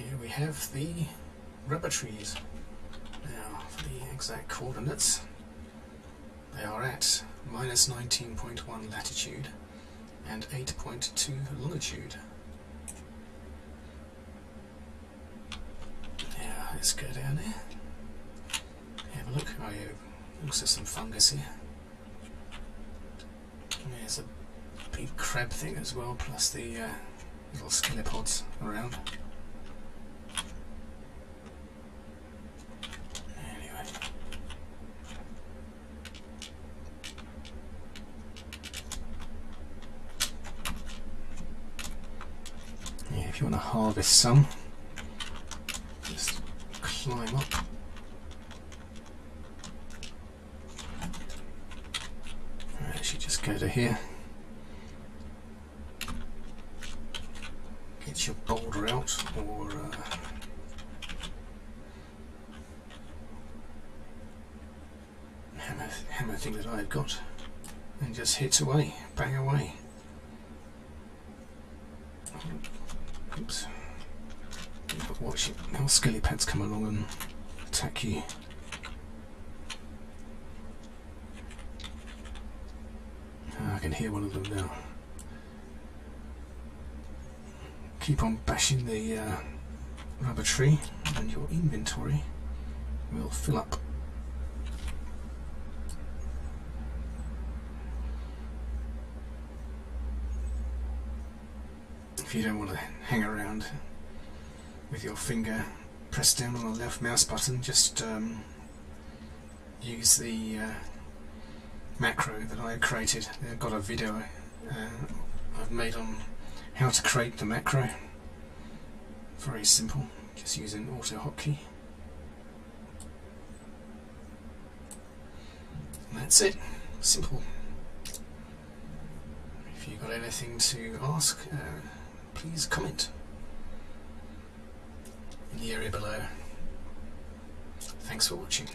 here we have the rubber trees. Now for the exact coordinates, they are at minus 19.1 latitude and 8.2 longitude. Yeah, let's go down there. Have a look. Oh yeah, also some fungus here. There's a big crab thing as well, plus the uh, little skinnipods around. Anyway. Yeah, if you want to harvest some, just climb up. Actually, just go to here. Get your boulder out, or uh, hammer, hammer thing that I've got, and just hit away, bang away. Watch. Now skelly pads come along and attack you. Ah, I can hear one of them now. Keep on bashing the uh, rubber tree and your inventory will fill up. If you don't want to hang around with your finger pressed down on the left mouse button, just um, use the uh, macro that I created. I've got a video uh, I've made on how to create the macro. Very simple, just using AutoHotkey. And that's it, simple. If you've got anything to ask, uh, please comment below. Thanks for watching.